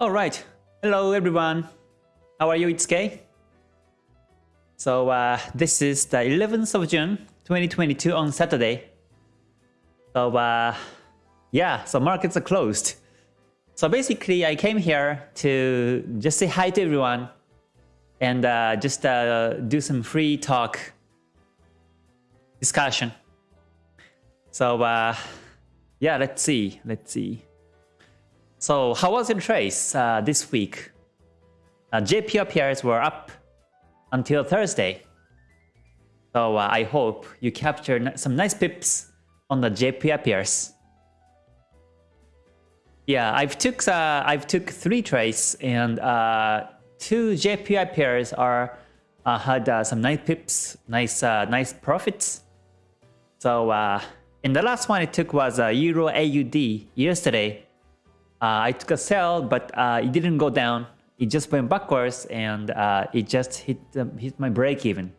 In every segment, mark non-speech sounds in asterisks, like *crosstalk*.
All right. Hello, everyone. How are you? It's Kay. So uh, this is the 11th of June, 2022 on Saturday. So uh, yeah, so markets are closed. So basically, I came here to just say hi to everyone and uh, just uh, do some free talk discussion. So uh, yeah, let's see, let's see. So how was your trades uh, this week? Uh, JPY pairs were up until Thursday. So uh, I hope you captured some nice pips on the JPY pairs. Yeah, I've took uh, I've took three trades and uh, two JPY pairs are uh, had uh, some nice pips, nice uh, nice profits. So uh, in the last one I took was uh, Euro AUD yesterday. Uh, I took a sell, but uh, it didn't go down. It just went backwards and uh, it just hit um, hit my break even.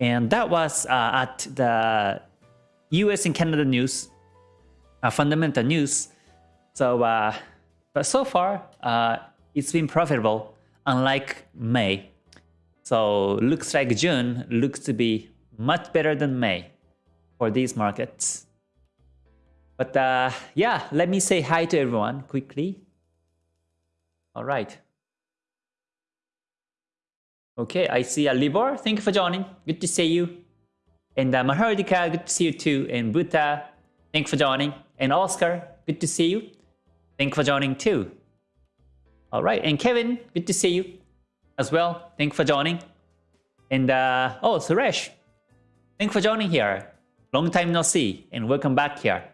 And that was at the US and Canada news, fundamental news. So, but so far, it's been profitable, unlike May. So looks like June looks to be much better than May for these markets. But uh, yeah, let me say hi to everyone quickly. All right. Okay, I see uh, Libor. Thank you for joining. Good to see you. And uh, Mahardika, good to see you too. And Buta, thank you for joining. And Oscar, good to see you. Thank you for joining too. All right, and Kevin, good to see you as well. Thank you for joining. And uh, oh, Suresh, thank you for joining here. Long time no see, and welcome back here.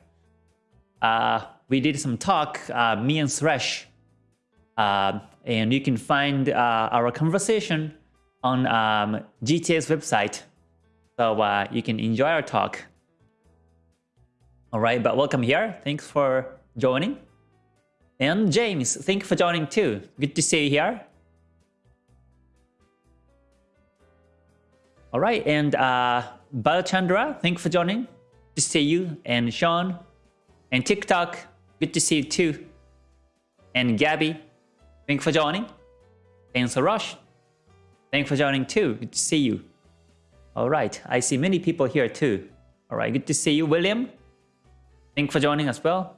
Uh, we did some talk, uh, me and Suresh, uh, and you can find uh, our conversation on um, GTA's website. So uh, you can enjoy our talk. All right, but welcome here. Thanks for joining. And James, thank you for joining too. Good to see you here. All right, and uh, Balchandra, thank you for joining. Good to see you. And Sean, and TikTok, good to see you too. And Gabby, thank for joining. And Sarosh, thank for joining too. Good to see you. All right, I see many people here too. All right, good to see you. William, thank for joining as well.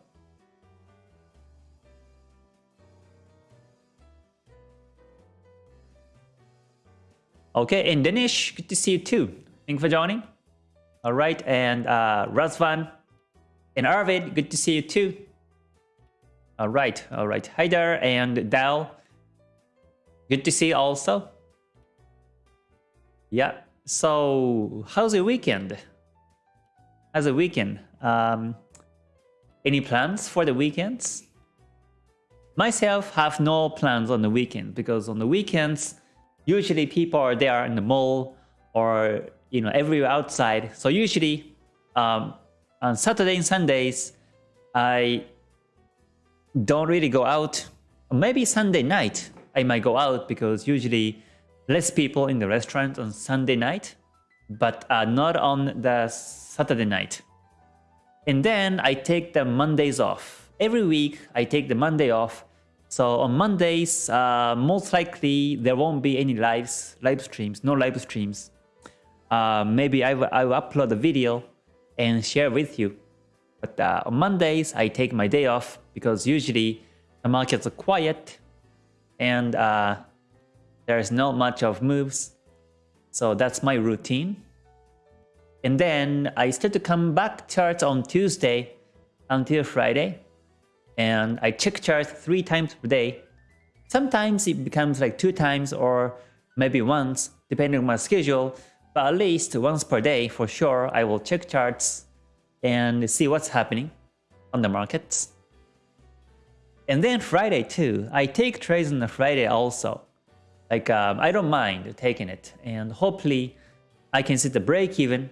Okay, and Danish, good to see you too. Thank you for joining. All right, and uh, Razvan and Arvid, good to see you too. All right, all right. Hi there, and Dal, good to see you also. Yeah, so how's your weekend? How's the weekend? Um, any plans for the weekends? Myself have no plans on the weekend because on the weekends, usually people are there in the mall or you know everywhere outside. So usually um, on Saturday and Sundays, I don't really go out. Maybe Sunday night I might go out because usually less people in the restaurant on Sunday night, but uh, not on the Saturday night. And then I take the Mondays off. Every week I take the Monday off. So on Mondays, uh, most likely there won't be any lives, live streams, no live streams. Uh, maybe I will, I will upload a video and share with you. But uh, on Mondays, I take my day off because usually the markets are quiet and uh, there's not much of moves. So that's my routine. And then I start to come back charts on Tuesday until Friday. And I check charts three times per day. Sometimes it becomes like two times or maybe once, depending on my schedule. But at least once per day, for sure, I will check charts and see what's happening on the markets. And then Friday too, I take trades on the Friday also. Like um, I don't mind taking it and hopefully I can see the break even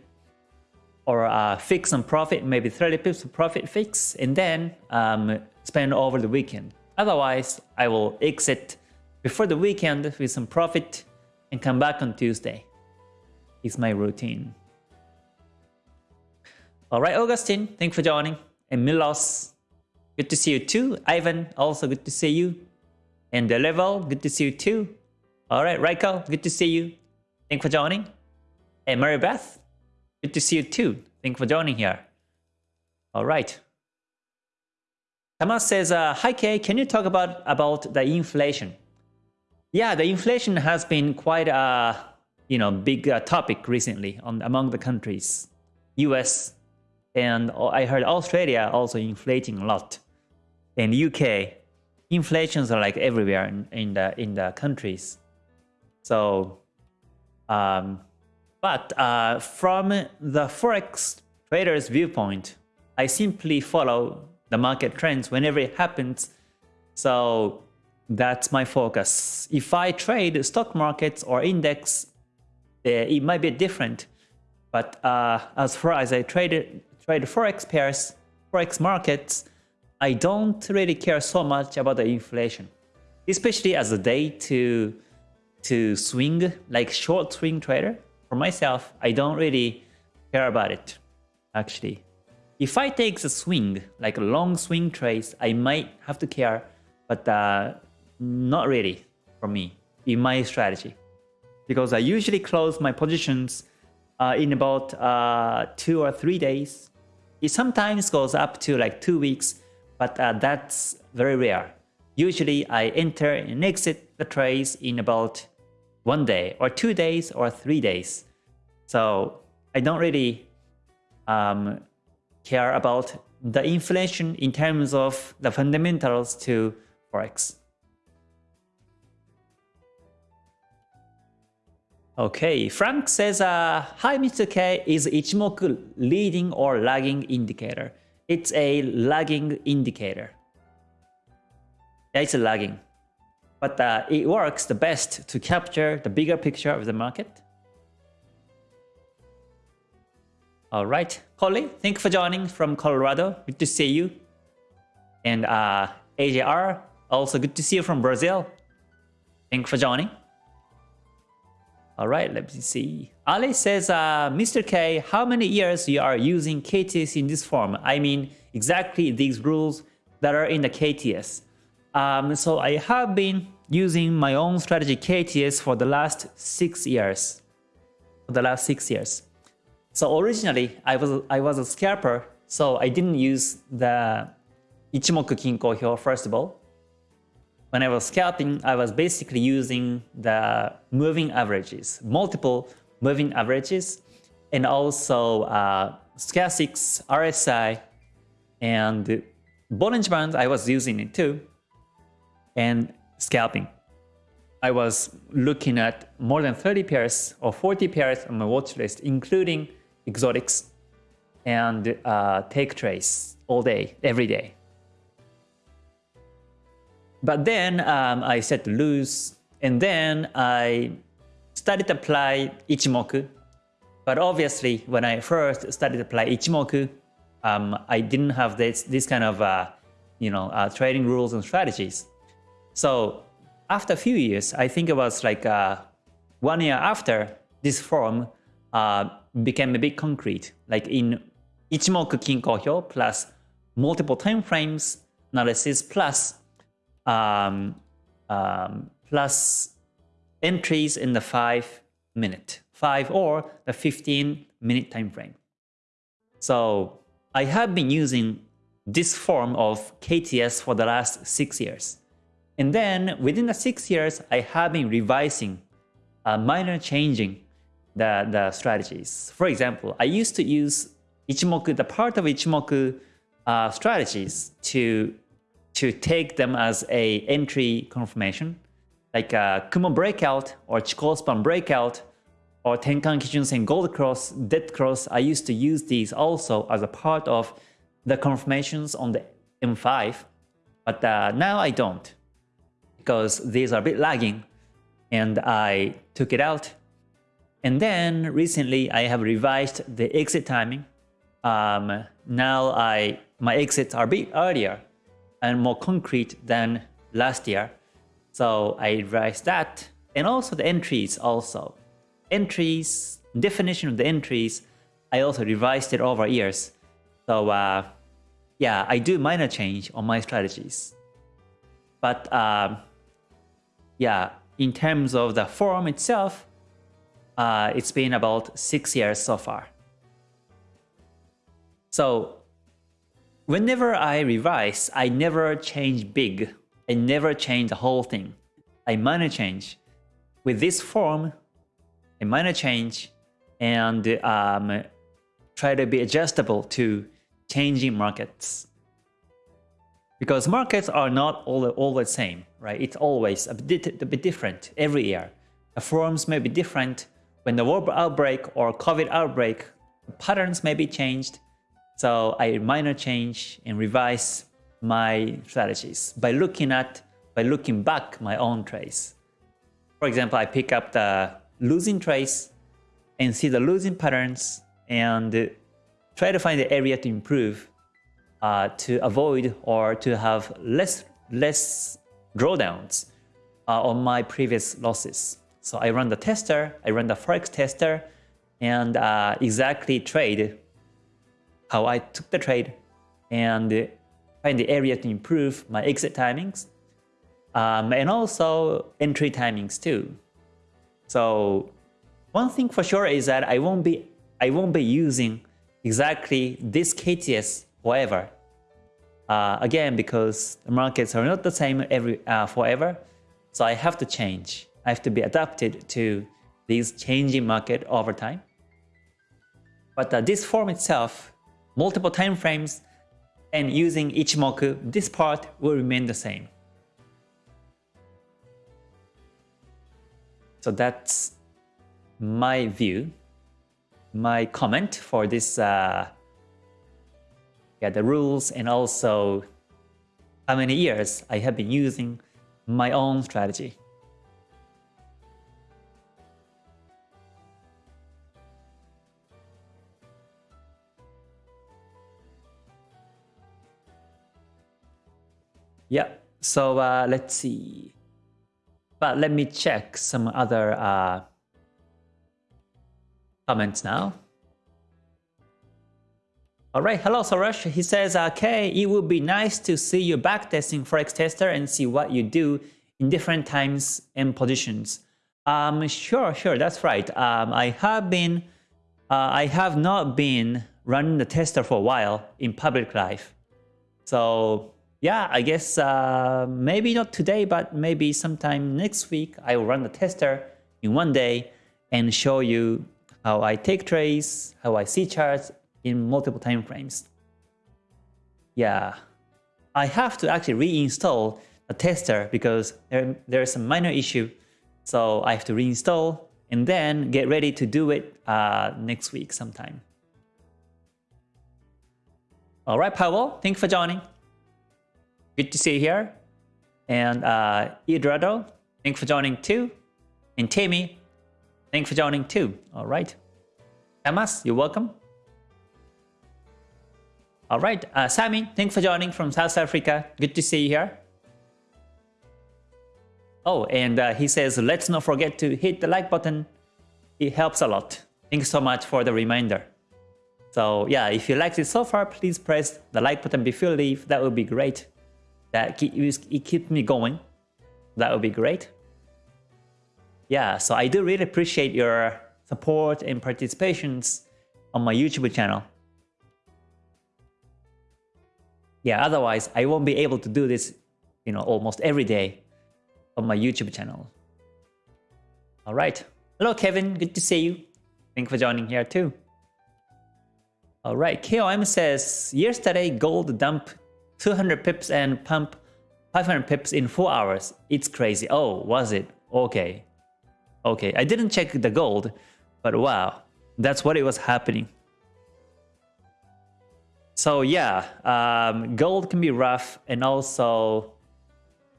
or uh, fix some profit, maybe 30 pips of profit fix and then um, spend over the weekend. Otherwise, I will exit before the weekend with some profit and come back on Tuesday is my routine. All right, Augustine, thanks for joining. And Milos, good to see you too. Ivan, also good to see you. And the good to see you too. All right, Raiko, good to see you. Thank for joining. And Mary Beth, good to see you too. Thank for joining here. All right. Thomas says, uh, Hi Kay, can you talk about, about the inflation? Yeah, the inflation has been quite a you know big uh, topic recently on among the countries. US and I heard Australia also inflating a lot. And UK, inflations are like everywhere in, in the in the countries. So, um, but uh, from the forex trader's viewpoint, I simply follow the market trends whenever it happens. So that's my focus. If I trade stock markets or index, it might be different. But uh, as far as I trade trade forex pairs, forex markets, I don't really care so much about the inflation, especially as a day to to swing like short swing trader. For myself, I don't really care about it actually. If I take the swing, like a long swing trades, I might have to care, but uh, not really for me in my strategy. Because I usually close my positions uh, in about uh, two or three days. It sometimes goes up to like two weeks, but uh, that's very rare. Usually I enter and exit the trades in about one day or two days or three days. So I don't really um, care about the inflation in terms of the fundamentals to Forex. Okay, Frank says, uh, Hi Mr. K, is Ichimoku leading or lagging indicator? It's a lagging indicator. Yeah, it's a lagging. But uh, it works the best to capture the bigger picture of the market. All right, Holly, thank you for joining from Colorado. Good to see you. And uh, AJR, also good to see you from Brazil. Thank you for joining. All right, let me see. Ali says, uh, Mr. K, how many years you are using KTS in this form? I mean, exactly these rules that are in the KTS. Um, so I have been using my own strategy KTS for the last six years. For the last six years. So originally, I was I was a scalper, so I didn't use the Ichimoku Kinko Hyo first of all when I was scalping, I was basically using the moving averages, multiple moving averages, and also uh, Stochastics, RSI, and Bollinger Band, I was using it too, and scalping. I was looking at more than 30 pairs or 40 pairs on my watch list, including exotics and uh, take trace all day, every day. But then um, I set to lose, and then I started to apply Ichimoku. But obviously, when I first started to apply Ichimoku, um, I didn't have this this kind of uh, you know uh, trading rules and strategies. So after a few years, I think it was like uh, one year after this form uh, became a bit concrete, like in Ichimoku Kinko Hyo plus multiple time frames analysis plus um, um, plus entries in the 5 minute, 5 or the 15 minute time frame. So I have been using this form of KTS for the last 6 years. And then within the 6 years, I have been revising, uh, minor changing the, the strategies. For example, I used to use Ichimoku, the part of Ichimoku uh, strategies to to take them as a entry confirmation, like a Kumo breakout or Chikou span breakout or Tenkan Kijun Sen Gold Cross, Dead Cross. I used to use these also as a part of the confirmations on the M5, but uh, now I don't because these are a bit lagging and I took it out. And then recently I have revised the exit timing. Um, now I my exits are a bit earlier and more concrete than last year. So I revised that and also the entries also. Entries, definition of the entries, I also revised it over years. So uh, yeah, I do minor change on my strategies. But uh, yeah, in terms of the form itself, uh, it's been about six years so far. So whenever I revise, I never change big. I never change the whole thing. I minor change. With this form, I minor change and um, try to be adjustable to changing markets. Because markets are not all, all the same, right? It's always a bit, a bit different every year. The forms may be different. When the war outbreak or COVID outbreak, patterns may be changed. So I minor change and revise my strategies by looking at, by looking back my own trades. For example, I pick up the losing trades and see the losing patterns and try to find the area to improve uh, to avoid or to have less less drawdowns uh, on my previous losses. So I run the tester, I run the forex tester, and uh, exactly trade how I took the trade and find the area to improve my exit timings um, and also entry timings too. So one thing for sure is that I won't be I won't be using exactly this KTS forever. Uh, again, because the markets are not the same every uh, forever, so I have to change. I have to be adapted to these changing market over time. But uh, this form itself, multiple time frames, and using Ichimoku, this part will remain the same. So that's my view, my comment for this, uh, yeah, the rules and also how many years I have been using my own strategy. Yeah, so uh, let's see. But let me check some other uh, comments now. Alright, hello Soresh. He says, okay, it would be nice to see you backtesting Forex Tester and see what you do in different times and positions. Um, sure, sure, that's right. Um, I have been, uh, I have not been running the tester for a while in public life. So yeah, I guess uh, maybe not today, but maybe sometime next week, I will run the tester in one day and show you how I take trades, how I see charts in multiple time frames. Yeah, I have to actually reinstall the tester because there, there's a minor issue. So I have to reinstall and then get ready to do it uh, next week sometime. All right, Pavel, thanks for joining. Good to see you here. And uh, Idrado, thanks for joining too. And Tammy, Thanks for joining too. All right. Amas, you're welcome. All right. Uh, Sami, thanks for joining from South Africa. Good to see you here. Oh, and uh, he says, let's not forget to hit the like button. It helps a lot. Thanks so much for the reminder. So yeah, if you liked it so far, please press the like button before you leave. That would be great. That keep, keeps me going. That would be great yeah, so I do really appreciate your support and participations on my YouTube channel. Yeah, otherwise I won't be able to do this, you know, almost every day on my YouTube channel. All right. Hello, Kevin. Good to see you. Thanks for joining here too. All right. KOM says, yesterday gold dumped 200 pips and pump 500 pips in 4 hours. It's crazy. Oh, was it? Okay. Okay, I didn't check the gold, but wow, that's what it was happening. So yeah, um, gold can be rough and also,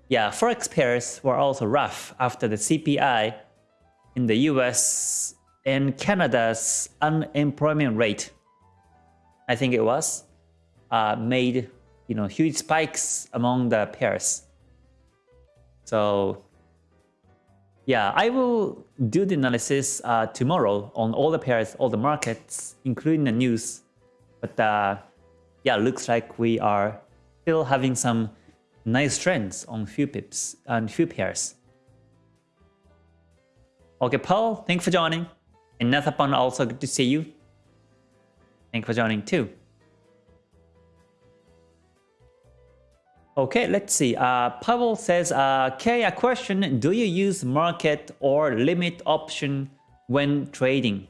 yeah, forex pairs were also rough after the CPI in the US and Canada's unemployment rate, I think it was, uh, made you know huge spikes among the pairs. So yeah, I will do the analysis uh, tomorrow on all the pairs, all the markets, including the news. But uh, yeah, looks like we are still having some nice trends on few pips and few pairs. Okay, Paul, thanks for joining. And Nathapan, also good to see you. Thanks for joining too. Okay, let's see. Uh, Pavel says, uh, Kay, a question. Do you use market or limit option when trading?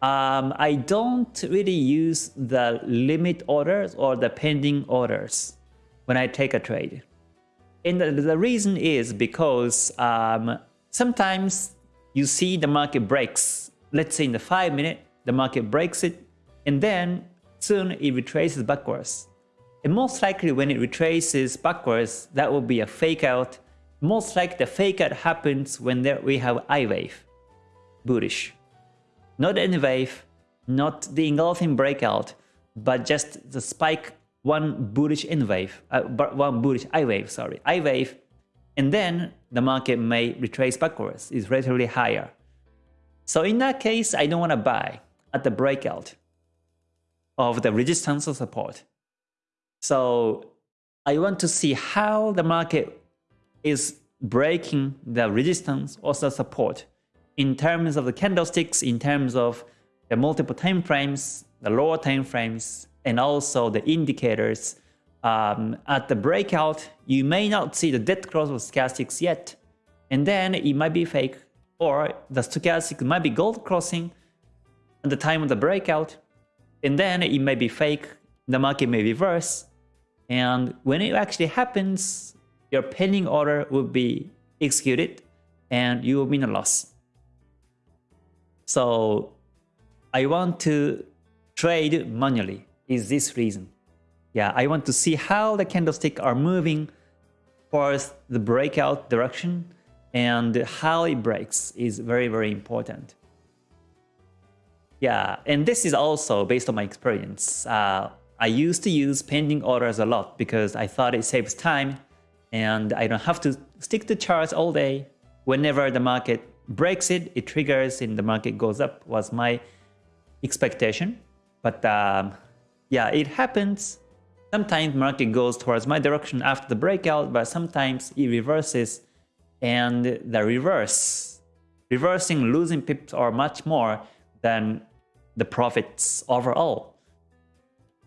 Um, I don't really use the limit orders or the pending orders when I take a trade. And the, the reason is because um, sometimes you see the market breaks. Let's say in the 5 minute, the market breaks it, and then soon it retraces backwards. And most likely when it retraces backwards, that will be a fake out. Most likely the fake out happens when there we have I wave, bullish. Not any wave, not the engulfing breakout, but just the spike, one bullish N wave, uh, one bullish I wave, sorry, I wave, and then the market may retrace backwards, is relatively higher. So in that case, I don't want to buy at the breakout of the resistance or support. So I want to see how the market is breaking the resistance or the support in terms of the candlesticks, in terms of the multiple time frames, the lower time frames, and also the indicators. Um, at the breakout, you may not see the dead cross of stochastics yet, and then it might be fake, or the stochastic might be gold crossing at the time of the breakout, and then it may be fake, the market may reverse, and when it actually happens, your pending order will be executed and you will be in a loss. So I want to trade manually is this reason. Yeah, I want to see how the candlestick are moving towards the breakout direction and how it breaks is very, very important. Yeah, and this is also based on my experience. Uh, I used to use pending orders a lot because I thought it saves time and I don't have to stick to charts all day. Whenever the market breaks it, it triggers and the market goes up was my expectation. But um, yeah, it happens. Sometimes market goes towards my direction after the breakout, but sometimes it reverses and the reverse, reversing losing pips are much more than the profits overall.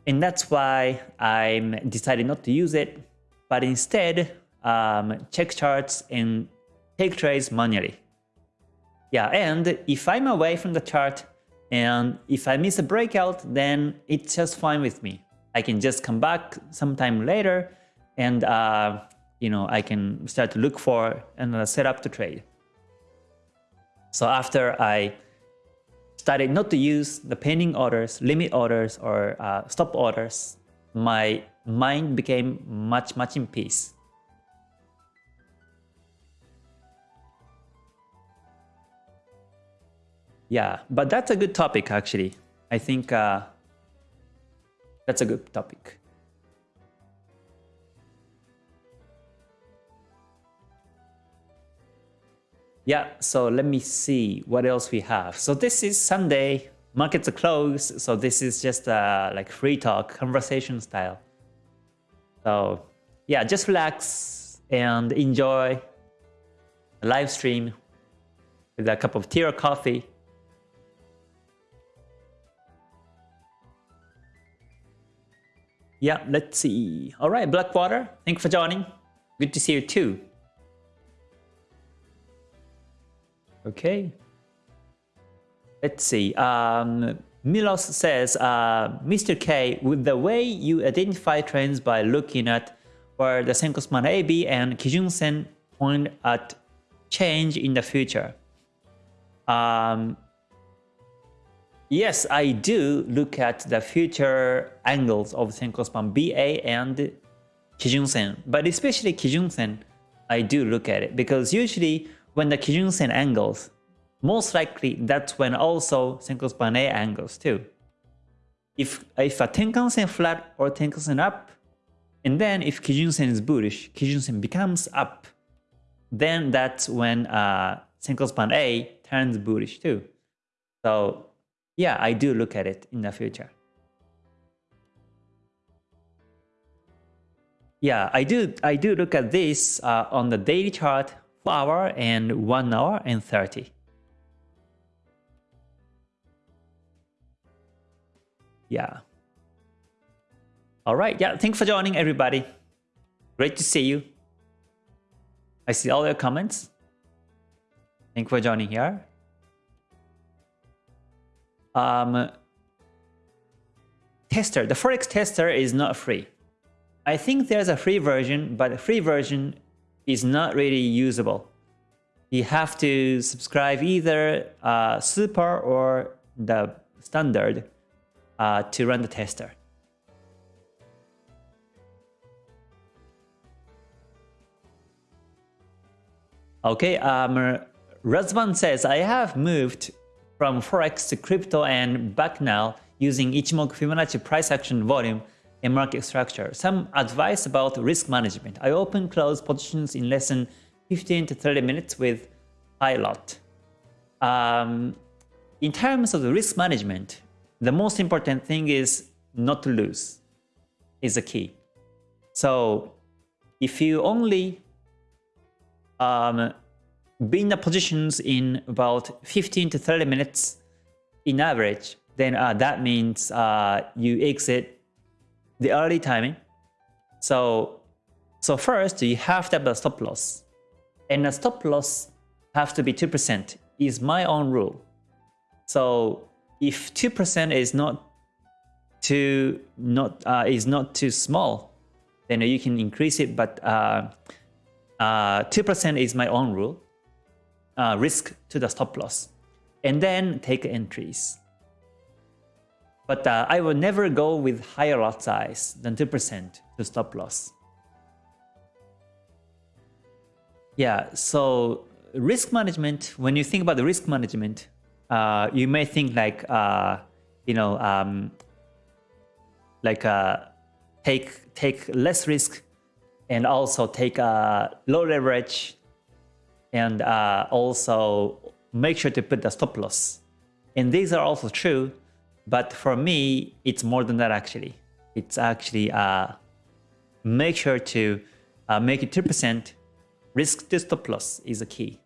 And that's why I'm decided not to use it, but instead um, check charts and take trades manually. Yeah, and if I'm away from the chart and if I miss a breakout, then it's just fine with me. I can just come back sometime later and uh, you know I can start to look for and uh, set up to trade. So after I started not to use the pending orders, limit orders, or uh, stop orders, my mind became much, much in peace. Yeah, but that's a good topic actually. I think uh, that's a good topic. Yeah, so let me see what else we have. So this is Sunday, markets are closed, so this is just uh, like free talk, conversation style. So yeah, just relax and enjoy a live stream with a cup of tea or coffee. Yeah, let's see. All right, Blackwater, thanks for joining. Good to see you too. Okay. Let's see. Um, Milos says, uh, Mr. K, with the way you identify trends by looking at where the Senkou span AB and Kijun Sen point at change in the future. Um, yes, I do look at the future angles of Senkou span BA and Kijun Sen, but especially Kijun Sen, I do look at it because usually when the Kijun Sen angles, most likely that's when also Senkou span A angles too. If, if a Tenkan Sen flat or Tenkan Sen up, and then if Kijun Sen is bullish, Kijun Sen becomes up, then that's when uh, Senkou span A turns bullish too. So yeah, I do look at it in the future. Yeah, I do I do look at this uh, on the daily chart 4 hour and 1 hour and 30. Yeah. All right. Yeah. Thanks for joining, everybody. Great to see you. I see all your comments. Thanks for joining here. Um, tester. The Forex tester is not free. I think there's a free version, but the free version is not really usable. You have to subscribe either uh, super or the standard uh, to run the tester. Okay, um, Razvan says, I have moved from Forex to crypto and back now using Ichimoku Fibonacci price action volume market structure. Some advice about risk management. I open close positions in less than 15 to 30 minutes with high lot. Um, in terms of the risk management, the most important thing is not to lose is the key. So if you only um, be in the positions in about 15 to 30 minutes in average, then uh, that means uh, you exit the early timing. So, so first you have to have a stop loss. And a stop loss have to be 2% is my own rule. So if 2% is not too not uh, is not too small, then you can increase it. But 2% uh, uh, is my own rule. Uh, risk to the stop loss, and then take entries. But uh, I will never go with higher lot size than 2% to stop loss. Yeah, so risk management, when you think about the risk management, uh, you may think like, uh, you know, um, like uh, take take less risk and also take a low leverage and uh, also make sure to put the stop loss. And these are also true, but for me, it's more than that actually. It's actually uh, make sure to uh, make it 2% risk to stop loss is a key.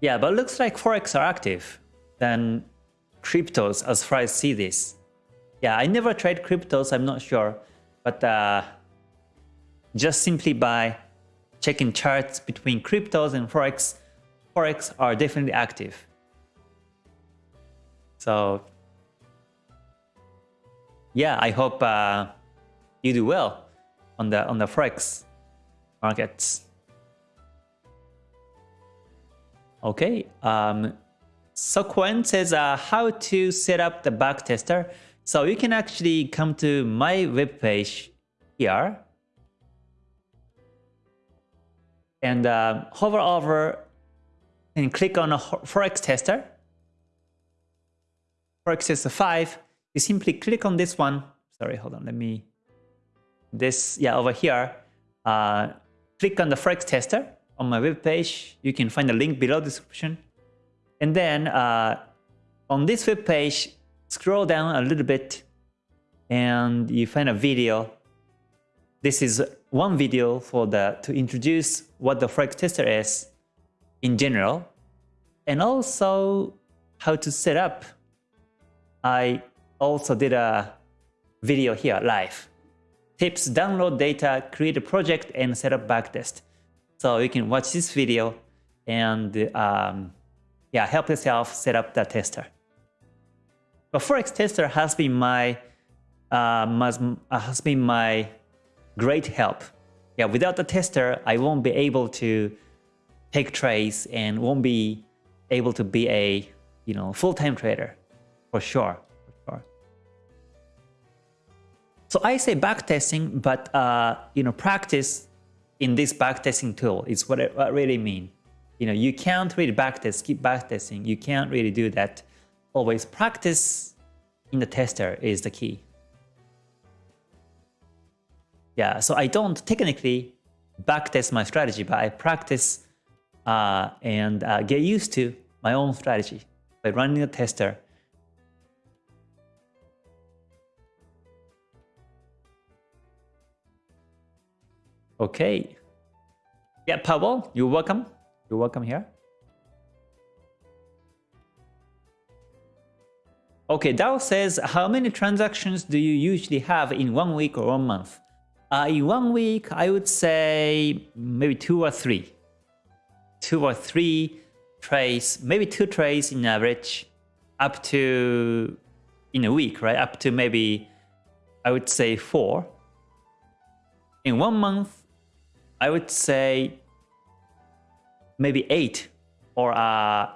Yeah, but looks like Forex are active than cryptos as far as I see this. Yeah, I never trade cryptos, I'm not sure. But uh, just simply by checking charts between cryptos and Forex, Forex are definitely active. So yeah, I hope uh, you do well on the on the Forex markets. Okay. Um, so Quen says uh, how to set up the backtester. So you can actually come to my webpage here and uh, hover over and click on a Forex tester. Forex tester 5. You simply click on this one. Sorry, hold on. Let me. This, yeah, over here. Uh, click on the Forex tester on my web page. You can find the link below the description. And then uh, on this web page, scroll down a little bit and you find a video. This is one video for the to introduce what the Forex tester is in general and also how to set up. I also did a video here live. Tips, download data, create a project and set up backtest. So you can watch this video and um, yeah, help yourself set up the tester. But Forex tester has been my uh, has been my great help. Yeah, without the tester, I won't be able to take trades and won't be able to be a you know full-time trader for sure. For sure. So I say backtesting, but uh, you know practice in this backtesting tool is what I really mean. You know, you can't really backtest, keep backtesting. You can't really do that. Always practice in the tester is the key. Yeah, so I don't technically backtest my strategy, but I practice uh, and uh, get used to my own strategy by running a tester. Okay. Yeah, Pavel, you're welcome. You're welcome here. Okay, Dao says, how many transactions do you usually have in one week or one month? Uh, in one week, I would say maybe two or three. Two or three trades, maybe two trades in average, up to, in a week, right? Up to maybe, I would say four. In one month, I would say maybe eight or uh,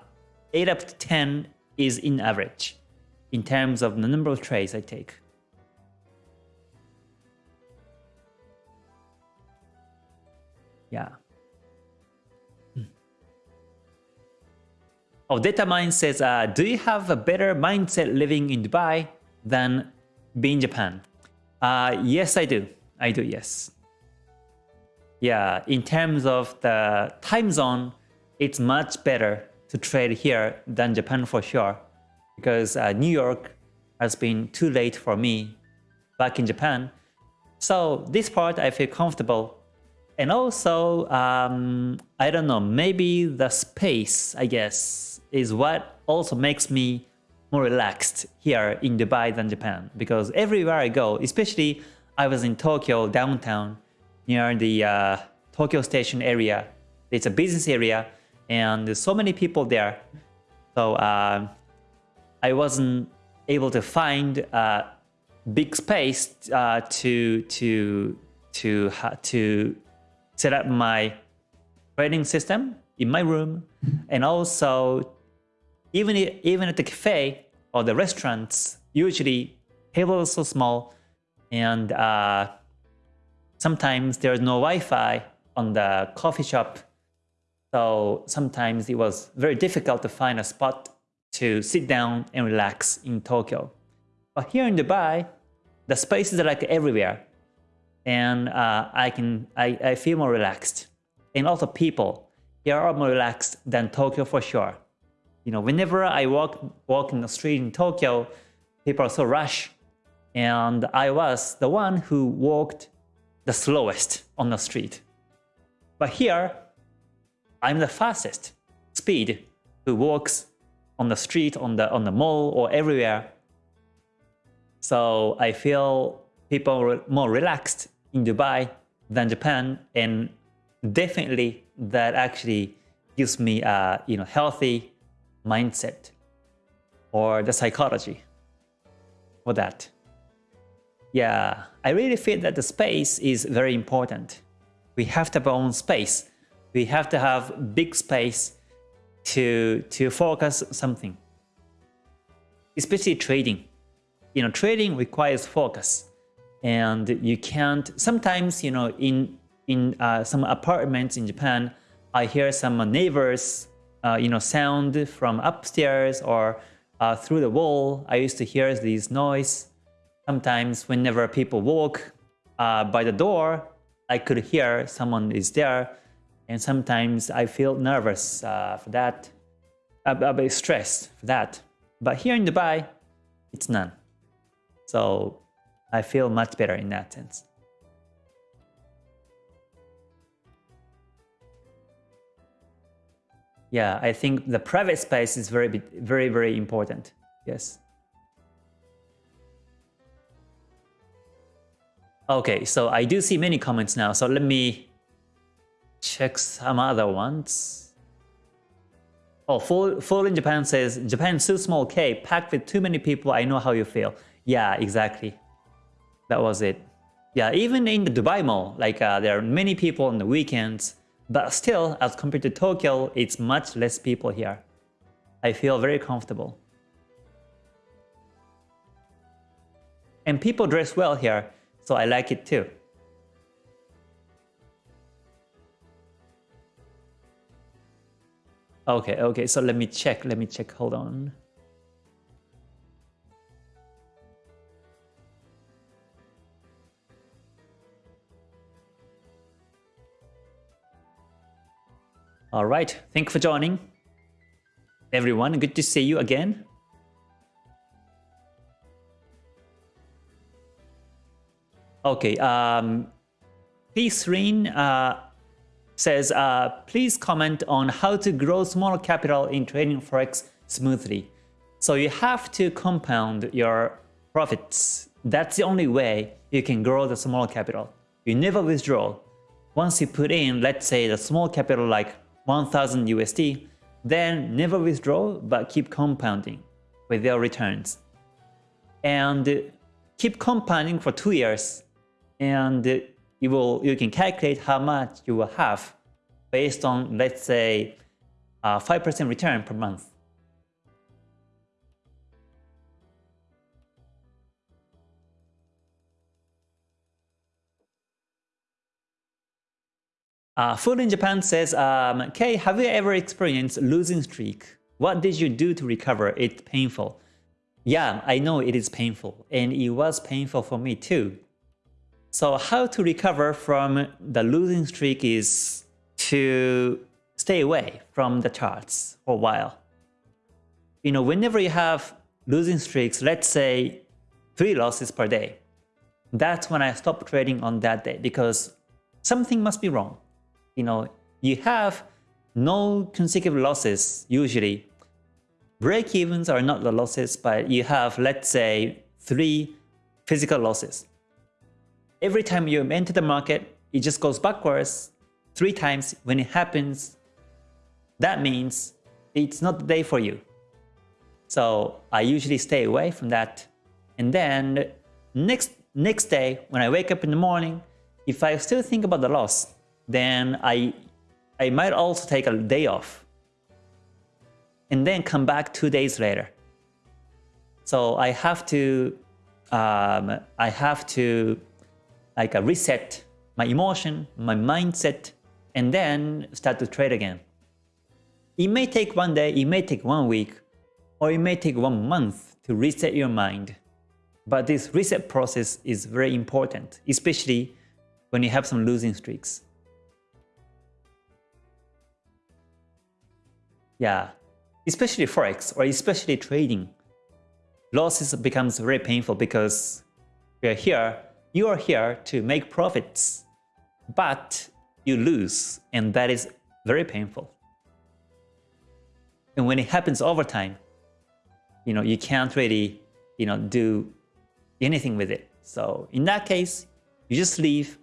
eight up to 10 is in average in terms of the number of trades I take. Yeah. Hmm. Oh, DataMine says, uh, do you have a better mindset living in Dubai than being Japan? Uh, yes, I do. I do, yes. Yeah, in terms of the time zone, it's much better to trade here than Japan for sure because uh, New York has been too late for me back in Japan. So this part I feel comfortable. And also, um, I don't know, maybe the space, I guess, is what also makes me more relaxed here in Dubai than Japan. Because everywhere I go, especially I was in Tokyo downtown near the uh, Tokyo station area. It's a business area and there's so many people there. So uh, I wasn't able to find a big space uh, to to to to set up my trading system in my room, and also even even at the cafe or the restaurants, usually tables are so small, and uh, sometimes there's no Wi-Fi on the coffee shop, so sometimes it was very difficult to find a spot to sit down and relax in Tokyo. But here in Dubai, the spaces are like everywhere. And uh, I can I, I feel more relaxed. And also people here are more relaxed than Tokyo for sure. You know, whenever I walk walk in the street in Tokyo, people are so rush. And I was the one who walked the slowest on the street. But here, I'm the fastest speed who walks on the street, on the on the mall, or everywhere. So I feel people more relaxed in Dubai than Japan, and definitely that actually gives me a you know healthy mindset or the psychology for that. Yeah, I really feel that the space is very important. We have to have our own space. We have to have big space to to focus something especially trading you know trading requires focus and you can't sometimes you know in in uh, some apartments in Japan I hear some neighbors uh, you know sound from upstairs or uh, through the wall I used to hear these noise sometimes whenever people walk uh, by the door I could hear someone is there and sometimes I feel nervous uh, for that, a, a bit stressed for that. But here in Dubai, it's none. So I feel much better in that sense. Yeah, I think the private space is very, very, very important. Yes. Okay, so I do see many comments now. So let me check some other ones. Oh, Fall, Fall in Japan says, Japan too small K, packed with too many people, I know how you feel. Yeah, exactly. That was it. Yeah, even in the Dubai Mall, like uh, there are many people on the weekends, but still, as compared to Tokyo, it's much less people here. I feel very comfortable. And people dress well here, so I like it too. Okay, okay, so let me check, let me check, hold on. All right, thank you for joining. Everyone, good to see you again. Okay, um, please, Rin, uh, says, uh, please comment on how to grow small capital in trading Forex smoothly. So you have to compound your profits. That's the only way you can grow the small capital. You never withdraw. Once you put in, let's say the small capital like 1000 USD, then never withdraw but keep compounding with their returns. And keep compounding for two years and you will you can calculate how much you will have based on let's say 5% return per month. Uh, Food in Japan says, um, Kay, have you ever experienced losing streak? What did you do to recover? It's painful. Yeah, I know it is painful, and it was painful for me too. So how to recover from the losing streak is to stay away from the charts for a while. You know, whenever you have losing streaks, let's say three losses per day, that's when I stop trading on that day because something must be wrong you know, you have no consecutive losses usually. Break-evens are not the losses, but you have, let's say, three physical losses. Every time you enter the market, it just goes backwards three times. When it happens, that means it's not the day for you. So I usually stay away from that. And then next next day, when I wake up in the morning, if I still think about the loss, then I, I might also take a day off and then come back two days later. So I have to, um, I have to like uh, reset my emotion, my mindset, and then start to trade again. It may take one day, it may take one week, or it may take one month to reset your mind. But this reset process is very important, especially when you have some losing streaks. Yeah, especially Forex or especially trading. Losses becomes very painful because we are here, you are here to make profits, but you lose and that is very painful. And when it happens over time, you know, you can't really, you know, do anything with it. So in that case, you just leave.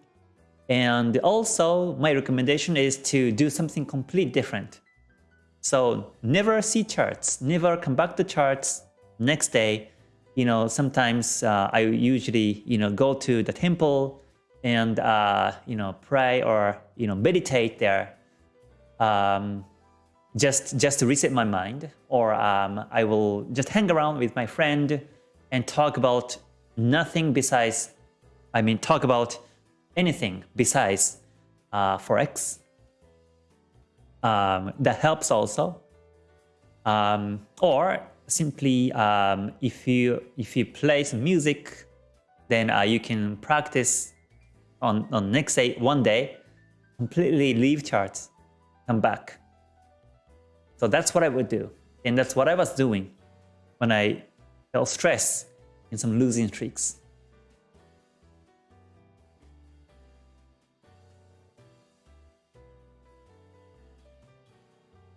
And also my recommendation is to do something completely different. So never see charts, never come back to charts next day. You know, sometimes uh, I usually, you know, go to the temple and, uh, you know, pray or, you know, meditate there um, just, just to reset my mind. Or um, I will just hang around with my friend and talk about nothing besides, I mean, talk about anything besides uh, Forex um, that helps also. Um, or simply um, if you if you play some music, then uh, you can practice on on next day one day, completely leave charts, come back. So that's what I would do, and that's what I was doing when I felt stress in some losing streaks.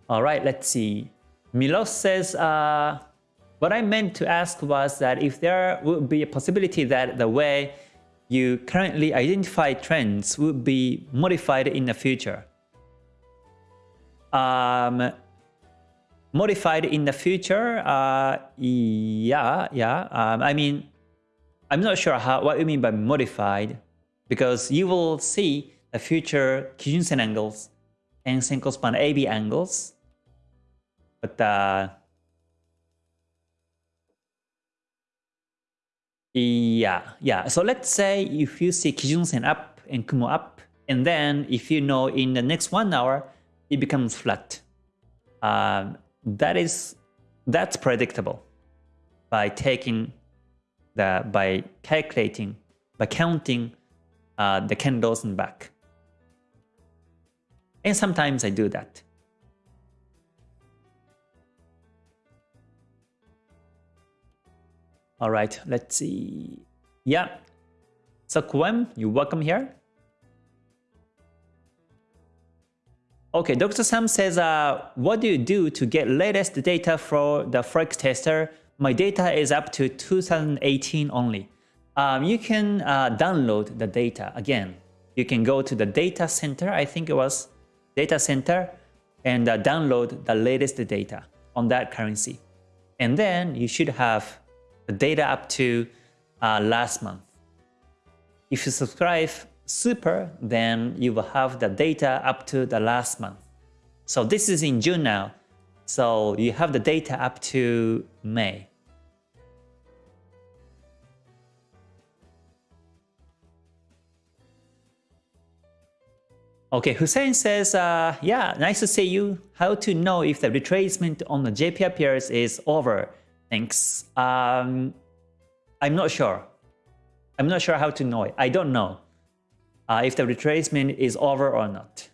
All right, let's see. Milos says, uh, what I meant to ask was that if there would be a possibility that the way you currently identify trends would be modified in the future. Um, modified in the future, uh, yeah, yeah. Um, I mean, I'm not sure how what you mean by modified, because you will see the future Kijun-sen angles and Senkou span AB angles but uh, yeah, yeah. So let's say if you see Kijun-sen up and Kumo up, and then if you know in the next one hour, it becomes flat. Um, that is that's predictable by taking the by calculating by counting uh, the candles and back. And sometimes I do that. All right, let's see. Yeah. So Kwem, you welcome here. Okay, Dr. Sam says, uh, what do you do to get latest data for the Forex tester? My data is up to 2018 only. Um, you can uh, download the data again. You can go to the data center, I think it was data center, and uh, download the latest data on that currency. And then you should have the data up to uh, last month. If you subscribe super, then you will have the data up to the last month. So this is in June now. So you have the data up to May. Okay, Hussein says, uh, yeah, nice to see you. How to know if the retracement on the JPY pairs is over? Thanks. Um, I'm not sure. I'm not sure how to know it. I don't know uh, if the retracement is over or not.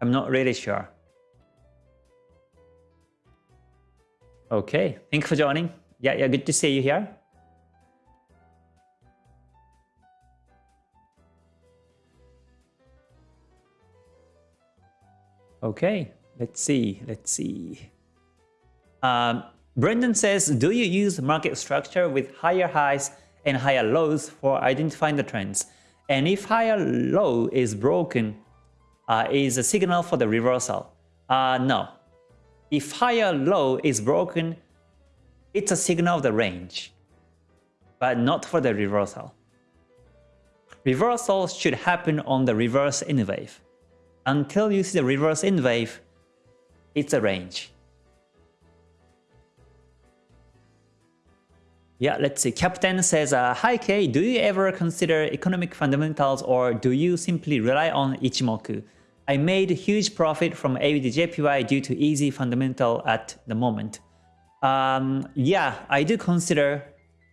I'm not really sure. Okay, thank you for joining. Yeah, yeah, good to see you here. Okay, let's see, let's see. Um, Brendan says, do you use market structure with higher highs and higher lows for identifying the trends? And if higher low is broken, uh, is a signal for the reversal? Uh, no. If higher low is broken, it's a signal of the range, but not for the reversal. Reversal should happen on the reverse N wave. Until you see the reverse N wave, it's a range. Yeah, let's see. Captain says, uh, Hi Kay, do you ever consider economic fundamentals or do you simply rely on Ichimoku? I made huge profit from AUDJPY due to easy fundamental at the moment. Um, yeah, I do consider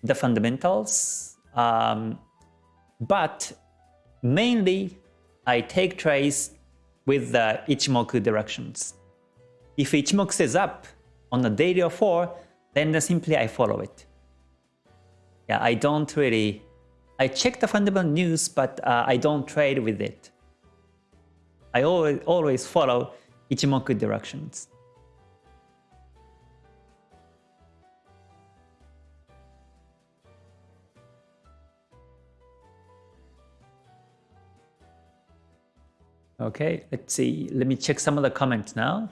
the fundamentals, um, but mainly I take trades with the Ichimoku directions. If Ichimoku says up on the daily or 4, then simply I follow it yeah, I don't really, I check the fundamental news, but uh, I don't trade with it. I always, always follow Ichimoku directions. Okay, let's see. Let me check some of the comments now.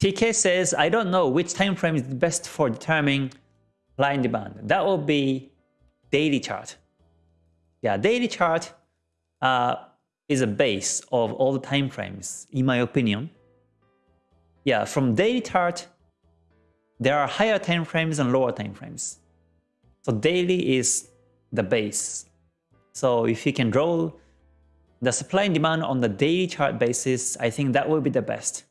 TK says, I don't know which time frame is best for determining line demand. That will be daily chart. Yeah, daily chart uh, is a base of all the time frames, in my opinion. Yeah, from daily chart, there are higher time frames and lower time frames. So daily is the base. So if you can draw the supply and demand on the daily chart basis, I think that will be the best.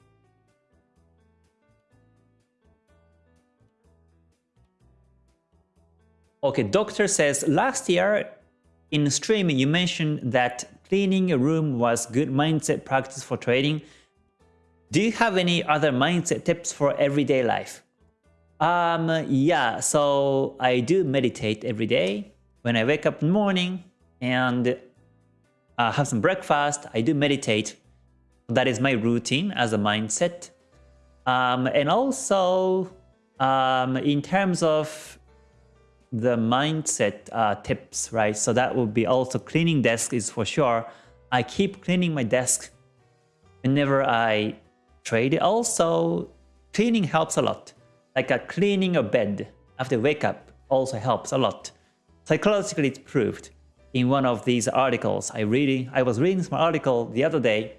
Okay, doctor says, last year in stream you mentioned that cleaning a room was good mindset practice for trading. Do you have any other mindset tips for everyday life? Um, yeah, so I do meditate every day. When I wake up in the morning and uh, have some breakfast, I do meditate. That is my routine as a mindset. Um, and also, um, in terms of the mindset uh, tips, right? So that would be also cleaning desk is for sure. I keep cleaning my desk whenever I trade. Also, cleaning helps a lot. Like a cleaning a bed after wake up also helps a lot. Psychologically, it's proved. In one of these articles, I reading, I was reading some article the other day,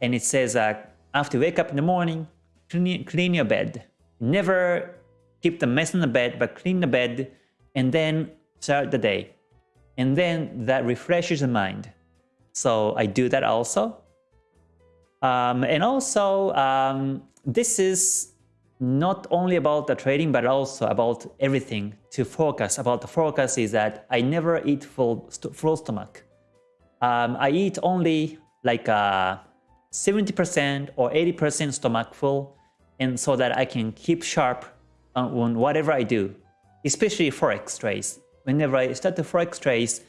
and it says that after wake up in the morning, clean, clean your bed. Never keep the mess in the bed, but clean the bed and then start the day. And then that refreshes the mind. So I do that also. Um, and also, um, this is not only about the trading, but also about everything to focus. About the focus is that I never eat full, st full stomach. Um, I eat only like 70% uh, or 80% stomach full, and so that I can keep sharp on whatever I do especially forex trades. Whenever I start the forex trades,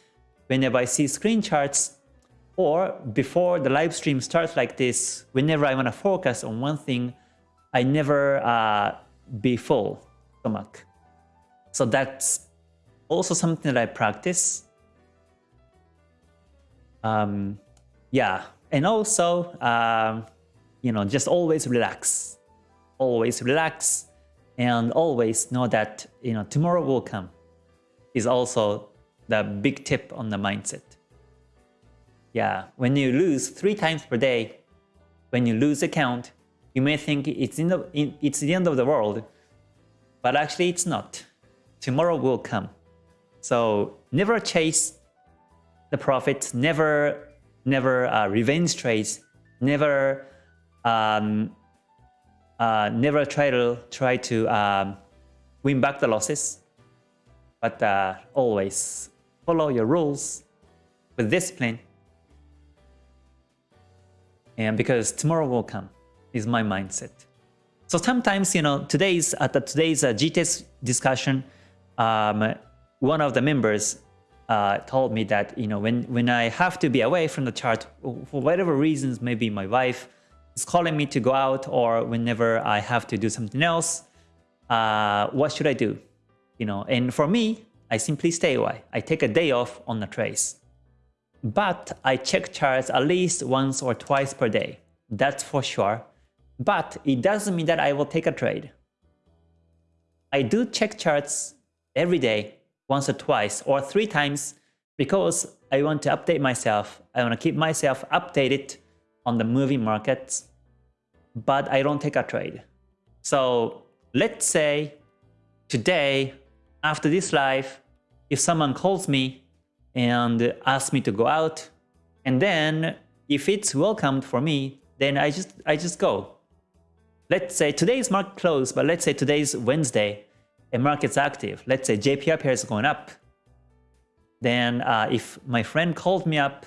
whenever I see screen charts, or before the live stream starts like this, whenever I want to focus on one thing, I never uh, be full stomach. So that's also something that I practice. Um, yeah, and also, um, you know, just always relax, always relax, and always know that you know tomorrow will come. Is also the big tip on the mindset. Yeah, when you lose three times per day, when you lose a count, you may think it's in the it's the end of the world, but actually it's not. Tomorrow will come. So never chase the profit, never never uh, revenge trades, never um, uh, never try to try to um, win back the losses, but uh, always follow your rules with discipline. And because tomorrow will come is my mindset. So sometimes, you know, today's at the, today's uh, GTS discussion, um, one of the members uh, told me that you know when when I have to be away from the chart for whatever reasons, maybe my wife is calling me to go out, or whenever I have to do something else, uh, what should I do? You know, and for me, I simply stay away. I take a day off on the trace. But I check charts at least once or twice per day. That's for sure. But it doesn't mean that I will take a trade. I do check charts every day, once or twice or three times because I want to update myself. I want to keep myself updated on the moving markets, but I don't take a trade. So let's say today, after this live, if someone calls me and asks me to go out, and then if it's welcomed for me, then I just I just go. Let's say today's market closed, but let's say today's Wednesday and market's active. Let's say JPY pair is going up. Then uh, if my friend called me up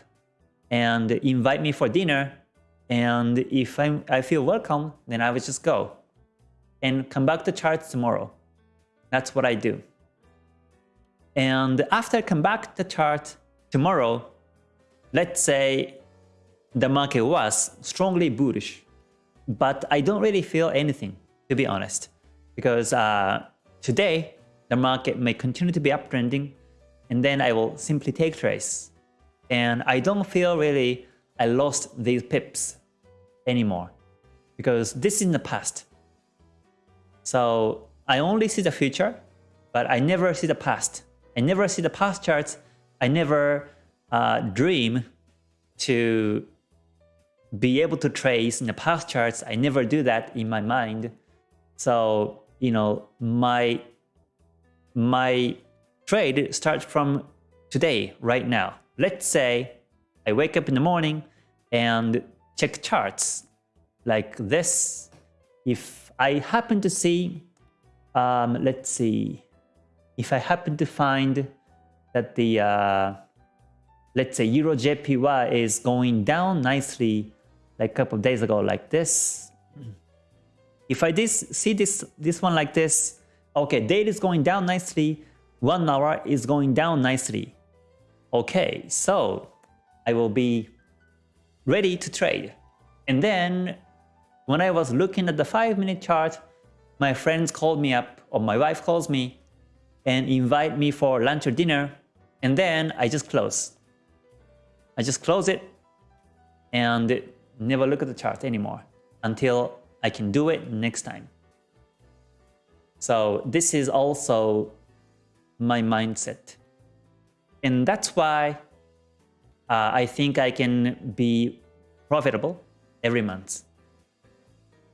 and invite me for dinner, and if I'm, I feel welcome, then I would just go and come back to charts tomorrow. That's what I do. And after I come back to chart tomorrow, let's say the market was strongly bullish, but I don't really feel anything, to be honest, because uh, today the market may continue to be uptrending, and then I will simply take trades. And I don't feel really I lost these pips anymore, because this is in the past. So I only see the future, but I never see the past. I never see the past charts. I never uh, dream to be able to trace in the past charts. I never do that in my mind. So, you know, my, my trade starts from today, right now. Let's say I wake up in the morning and check charts like this. If I happen to see, um, let's see, if I happen to find that the, uh, let's say Euro JPY is going down nicely like a couple of days ago like this. If I this, see this, this one like this, okay, daily is going down nicely, one hour is going down nicely. Okay, so I will be ready to trade. And then when I was looking at the 5 minute chart, my friends called me up or my wife calls me and invite me for lunch or dinner and then I just close. I just close it and never look at the chart anymore until I can do it next time. So this is also my mindset. And that's why uh, I think I can be profitable every month.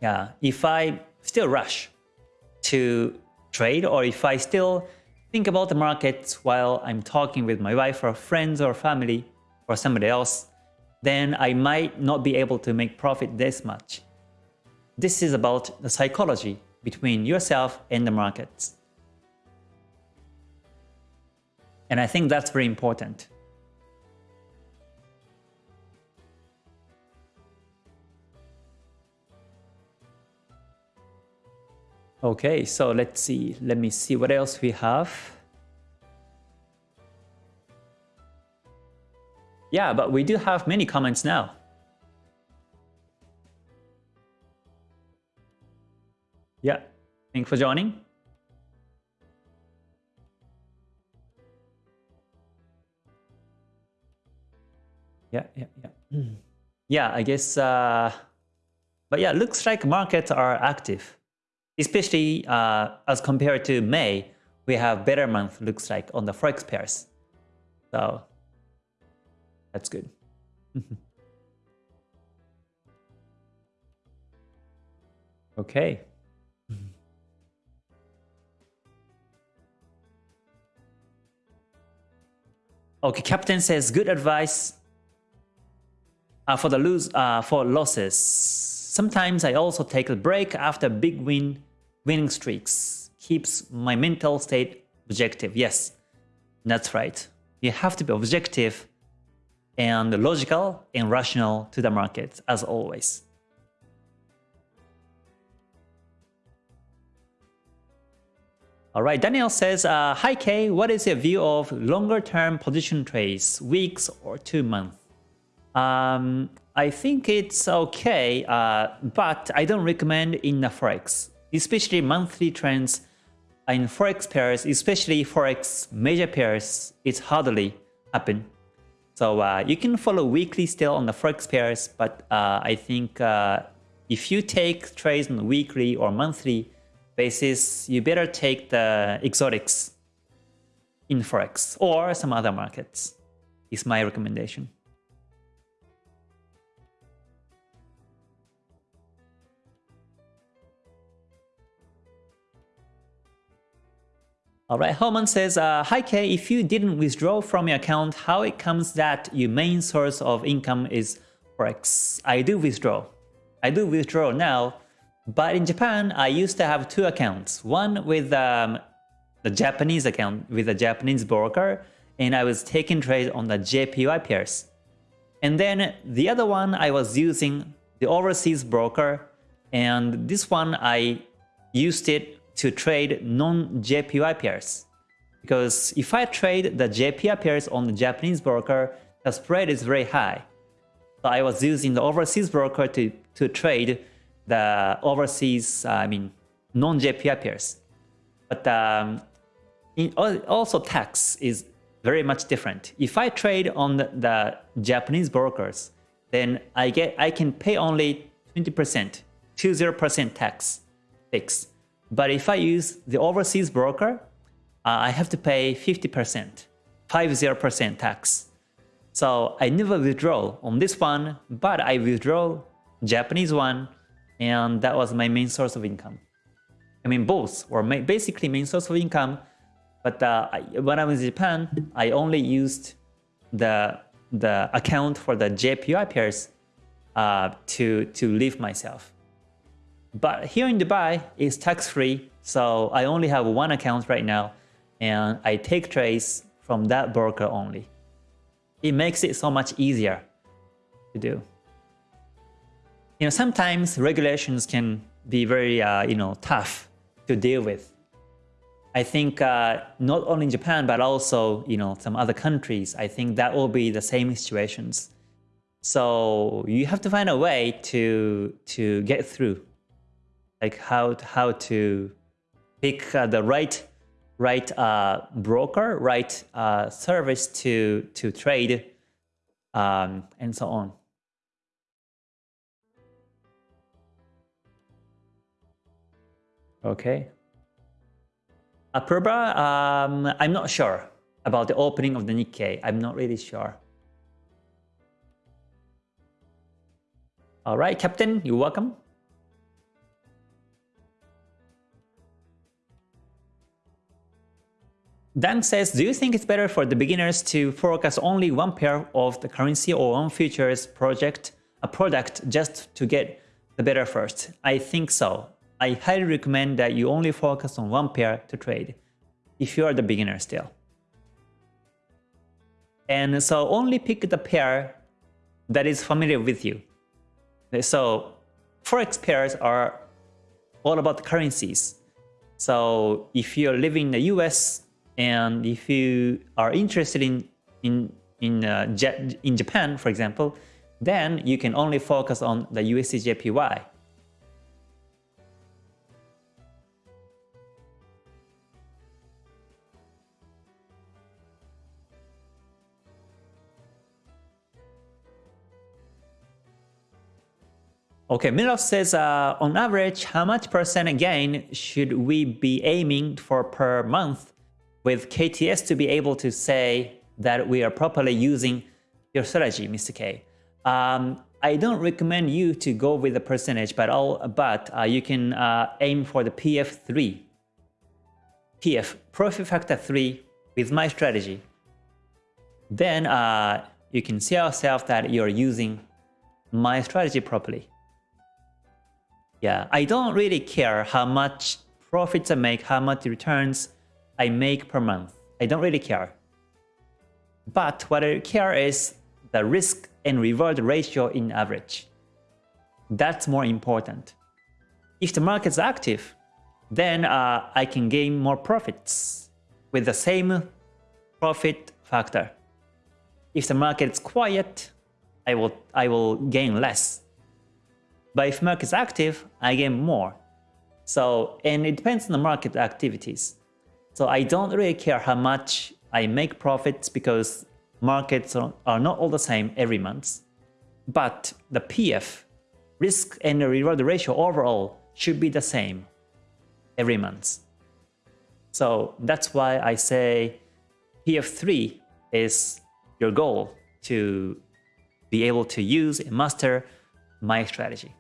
Yeah, if I still rush to trade or if I still think about the market while I'm talking with my wife or friends or family or somebody else, then I might not be able to make profit this much. This is about the psychology between yourself and the markets. And I think that's very important. Okay, so let's see. Let me see what else we have. Yeah, but we do have many comments now. Yeah, thanks for joining. Yeah, yeah, yeah. Yeah, I guess, uh, but yeah, looks like markets are active, especially uh, as compared to May, we have better month looks like on the forex pairs. So that's good. *laughs* okay. Okay, captain says good advice uh, for the lose uh, for losses. Sometimes I also take a break after big win winning streaks. Keeps my mental state objective. Yes, that's right. You have to be objective and logical and rational to the market as always. All right, Daniel says, uh, Hi Kay, what is your view of longer term position trades, weeks or two months? Um, I think it's okay, uh, but I don't recommend in the Forex, especially monthly trends in Forex pairs, especially Forex major pairs, it's hardly happen. So uh, you can follow weekly still on the Forex pairs, but uh, I think uh, if you take trades on weekly or monthly basis, you better take the exotics in Forex or some other markets is my recommendation. Alright, Herman says, uh, Hi Kay, if you didn't withdraw from your account, how it comes that your main source of income is Forex? I do withdraw. I do withdraw now, but in Japan, I used to have two accounts. One with um, the Japanese account with a Japanese broker, and I was taking trade on the JPY pairs. And then the other one, I was using the overseas broker, and this one I used it to trade non-JPY pairs. Because if I trade the JPY pairs on the Japanese broker, the spread is very high. So I was using the overseas broker to, to trade the overseas, I mean, non-JPY pairs. But um, in, also tax is very much different. If I trade on the, the Japanese brokers, then I get I can pay only 20%, 20% tax fixed. But if I use the overseas broker, uh, I have to pay 50%, 50% tax. So I never withdraw on this one, but I withdraw Japanese one, and that was my main source of income. I mean, both were basically main source of income, but uh, when I was in Japan, I only used the the account for the JPY pairs uh, to to live myself. But here in Dubai, it's tax-free, so I only have one account right now, and I take trades from that broker only. It makes it so much easier to do. You know, sometimes regulations can be very, uh, you know, tough to deal with. I think uh, not only in Japan, but also, you know, some other countries, I think that will be the same situations. So you have to find a way to, to get through like how how to pick uh, the right right uh, broker, right uh, service to to trade, um, and so on. Okay. Apurba, um, I'm not sure about the opening of the Nikkei. I'm not really sure. All right, Captain, you're welcome. Dan says, do you think it's better for the beginners to forecast only one pair of the currency or one futures project, a product just to get the better first? I think so. I highly recommend that you only focus on one pair to trade if you are the beginner still. And so only pick the pair that is familiar with you. So forex pairs are all about the currencies. So if you're living in the US, and if you are interested in, in, in uh, in Japan, for example, then you can only focus on the USDJPY. Okay, Milos says, uh, on average, how much percent gain should we be aiming for per month with KTS to be able to say that we are properly using your strategy, Mr. K? Um, I don't recommend you to go with the percentage, but all but uh, you can uh, aim for the PF3. PF, profit factor 3 with my strategy. Then uh, you can see yourself that you're using my strategy properly. Yeah, I don't really care how much profits I make, how much returns I make per month. I don't really care. But what I care is the risk and reward ratio in average. That's more important. If the market's active, then uh, I can gain more profits with the same profit factor. If the market's quiet, I will, I will gain less. But if market's active, I gain more. So, and it depends on the market activities. So I don't really care how much I make profits because markets are not all the same every month. But the PF, risk and reward ratio overall should be the same every month. So that's why I say PF3 is your goal to be able to use and master my strategy.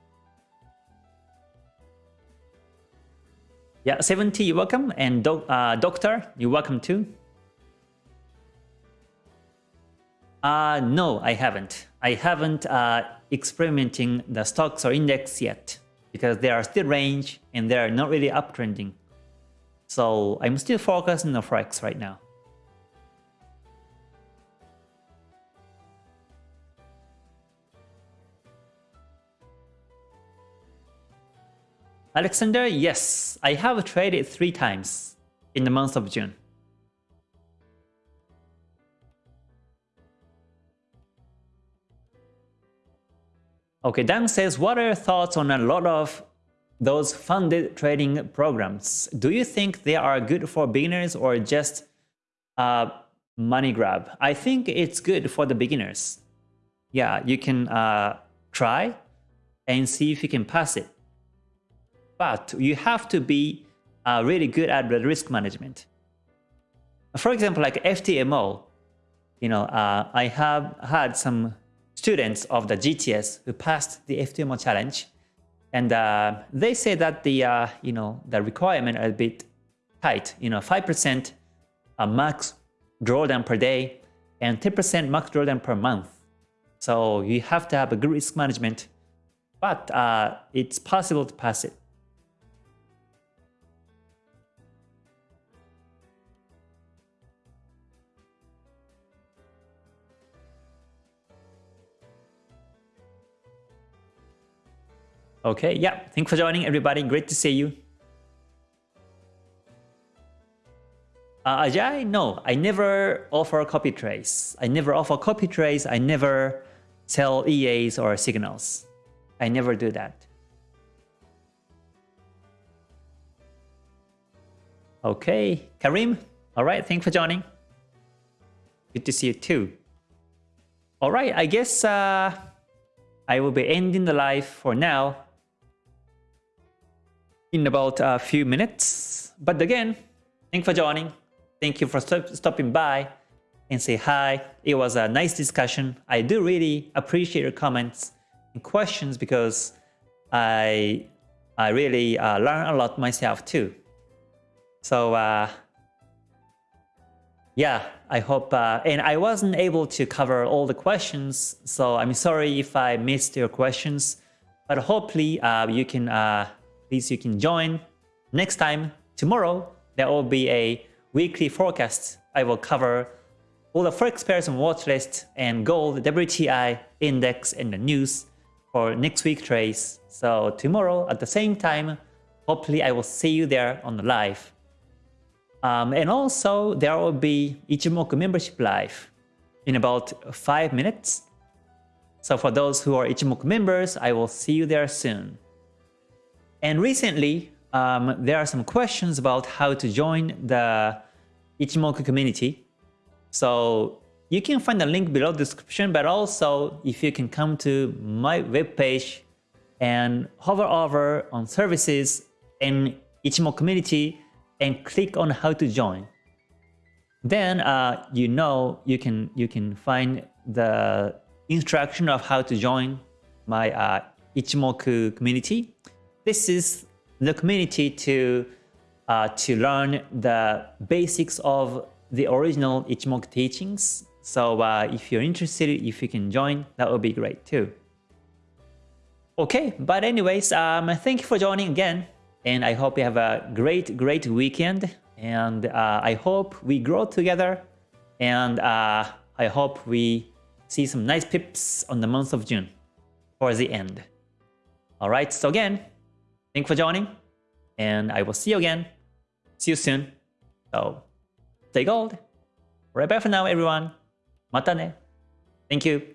Yeah, 70, you're welcome. And doc, uh, Doctor, you're welcome too. Uh, no, I haven't. I haven't uh, experimenting the stocks or index yet because they are still range and they are not really uptrending. So I'm still focusing on Forex right now. Alexander, yes, I have traded three times in the month of June. Okay, Dan says, what are your thoughts on a lot of those funded trading programs? Do you think they are good for beginners or just a money grab? I think it's good for the beginners. Yeah, you can uh, try and see if you can pass it but you have to be uh, really good at the risk management. For example, like FTMO, you know, uh, I have had some students of the GTS who passed the FTMO challenge, and uh, they say that the uh, you know the requirement are a bit tight. You know, five percent uh, max drawdown per day and 10% max drawdown per month. So you have to have a good risk management, but uh, it's possible to pass it. Okay, yeah, thanks for joining everybody. Great to see you. Uh, Ajay, no, I never offer copy trades. I never offer copy trades. I never sell EAs or signals. I never do that. Okay, Karim, all right, thanks for joining. Good to see you too. All right, I guess uh, I will be ending the live for now in about a few minutes. But again, thank you for joining. Thank you for st stopping by and say hi. It was a nice discussion. I do really appreciate your comments and questions because I I really uh, learn a lot myself too. So uh, yeah, I hope, uh, and I wasn't able to cover all the questions, so I'm sorry if I missed your questions, but hopefully uh, you can please you can join. Next time, tomorrow, there will be a weekly forecast. I will cover all the forex pairs and watch list and gold, WTI, index, and the news for next week trades. So tomorrow at the same time, hopefully I will see you there on the live. Um, and also there will be Ichimoku membership live in about 5 minutes. So for those who are Ichimoku members, I will see you there soon. And recently, um, there are some questions about how to join the Ichimoku community. So you can find the link below the description, but also if you can come to my webpage and hover over on services and Ichimoku community and click on how to join. Then uh, you know you can you can find the instruction of how to join my uh, Ichimoku community. This is the community to uh, to learn the basics of the original Ichimoku teachings. So uh, if you're interested, if you can join, that would be great too. Okay, but anyways, um, thank you for joining again. And I hope you have a great, great weekend. And uh, I hope we grow together. And uh, I hope we see some nice pips on the month of June for the end. Alright, so again, thank you for joining. And I will see you again. See you soon. So, stay gold. Right bye for now, everyone. Mata ne. Thank you.